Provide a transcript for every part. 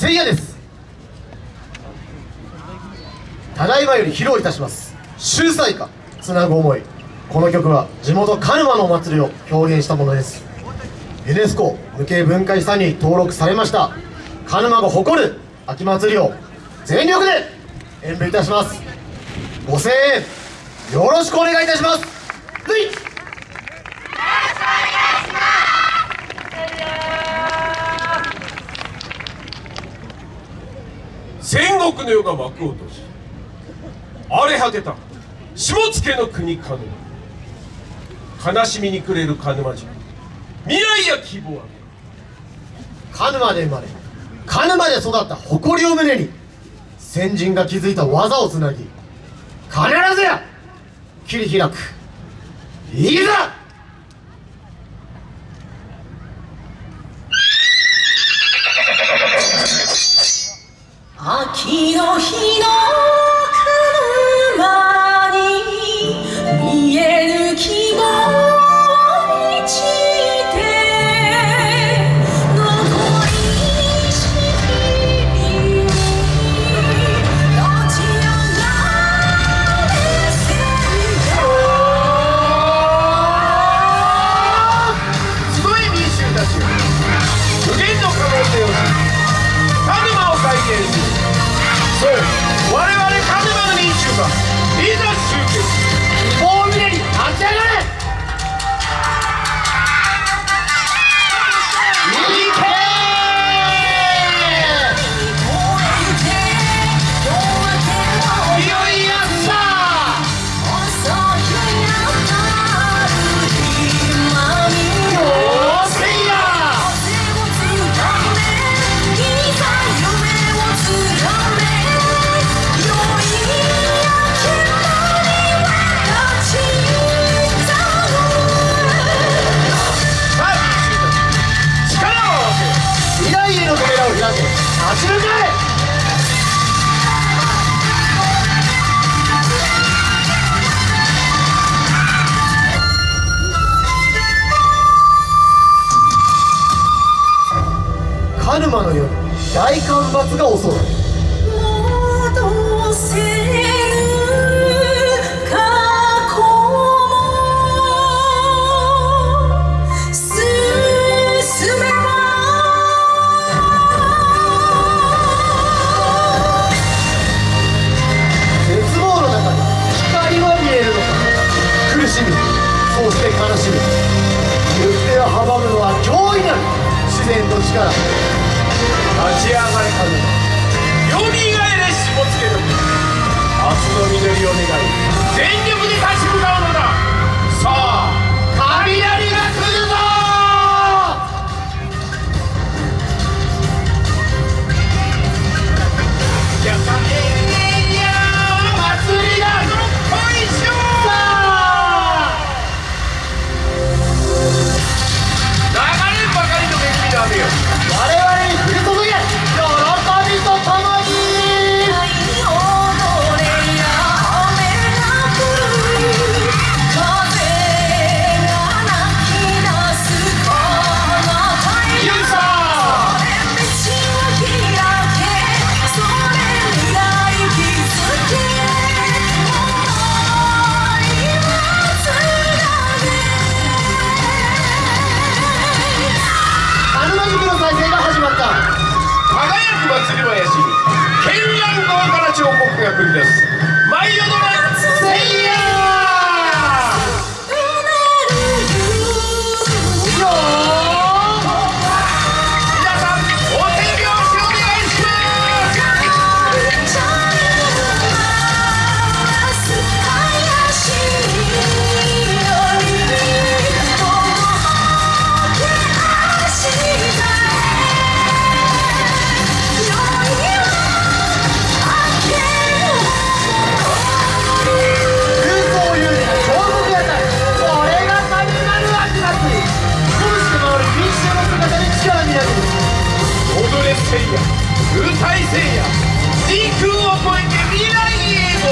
せいやです。ただいまより披露いたします。秀才歌つなぐ思い。この曲は地元鹿沼のお祭りを表現したものです。ユネスコ無形文化遺産に登録されました。鹿沼が誇る秋祭りを全力で演舞いたします。ご声援よろしくお願いいたします。はい。戦国の世が幕を閉じ荒れ果てた下野の国鹿沼。悲しみに暮れる鹿沼人未来や希望は。鹿沼で生まれ鹿沼で育った誇りを胸に先人が築いた技をつなぎ必ずや切り開く。いざ沼を再立ち向かい鹿沼の夜大干ばつが襲う。阻むのは驚異なる自然の力。立ち上がれ鹿沼よみがえれしもつけど明日の彫刻が繰り出す。や歌いせいや時空を超えて未来へと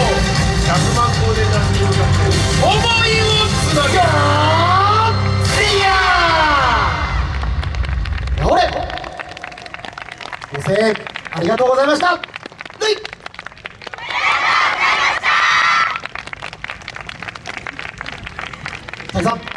100万光年なしに向かって思いをつなげせいやれご声援ありがとうございました。ありがとうございました。